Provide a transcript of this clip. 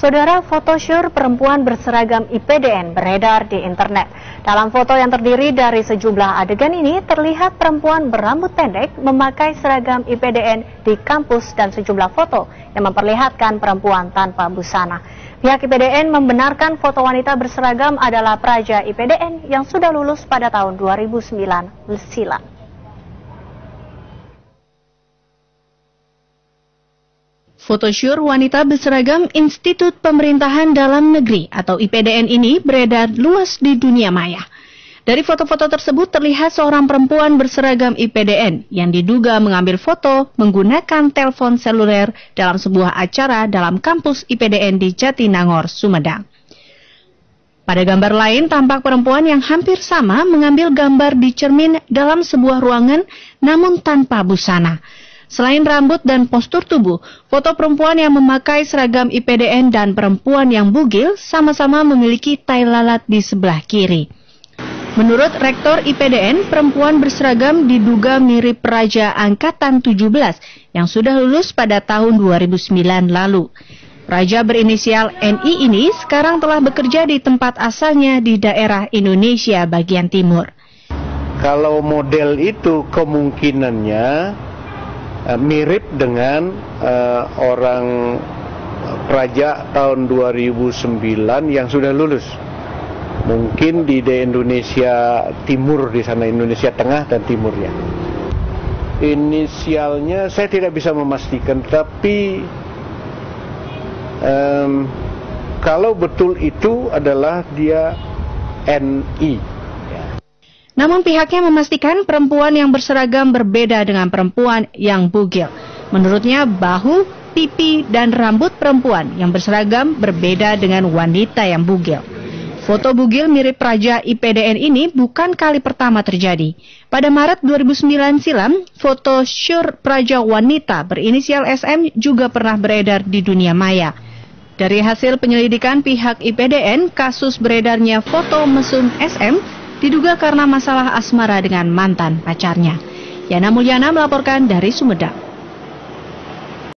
Saudara fotosyur perempuan berseragam IPDN beredar di internet. Dalam foto yang terdiri dari sejumlah adegan ini, terlihat perempuan berambut pendek memakai seragam IPDN di kampus dan sejumlah foto yang memperlihatkan perempuan tanpa busana. Pihak IPDN membenarkan foto wanita berseragam adalah praja IPDN yang sudah lulus pada tahun 2009 silam. Fotosyur wanita berseragam Institut Pemerintahan Dalam Negeri atau IPDN ini beredar luas di dunia maya. Dari foto-foto tersebut terlihat seorang perempuan berseragam IPDN yang diduga mengambil foto menggunakan telepon seluler dalam sebuah acara dalam kampus IPDN di Jatinangor, Sumedang. Pada gambar lain, tampak perempuan yang hampir sama mengambil gambar di cermin dalam sebuah ruangan namun tanpa busana. Selain rambut dan postur tubuh, foto perempuan yang memakai seragam IPDN dan perempuan yang bugil sama-sama memiliki tai lalat di sebelah kiri. Menurut Rektor IPDN, perempuan berseragam diduga mirip Raja Angkatan 17 yang sudah lulus pada tahun 2009 lalu. Raja berinisial NI ini sekarang telah bekerja di tempat asalnya di daerah Indonesia bagian timur. Kalau model itu kemungkinannya mirip dengan uh, orang praja tahun 2009 yang sudah lulus. Mungkin di, di Indonesia Timur di sana Indonesia Tengah dan Timurnya. Inisialnya saya tidak bisa memastikan, tapi um, kalau betul itu adalah dia NI. Namun pihaknya memastikan perempuan yang berseragam berbeda dengan perempuan yang bugil. Menurutnya bahu, pipi, dan rambut perempuan yang berseragam berbeda dengan wanita yang bugil. Foto bugil mirip Raja IPDN ini bukan kali pertama terjadi. Pada Maret 2009 silam, foto syur Praja wanita berinisial SM juga pernah beredar di dunia maya. Dari hasil penyelidikan pihak IPDN, kasus beredarnya foto mesum SM diduga karena masalah asmara dengan mantan pacarnya. Yana Mulyana melaporkan dari Sumedang.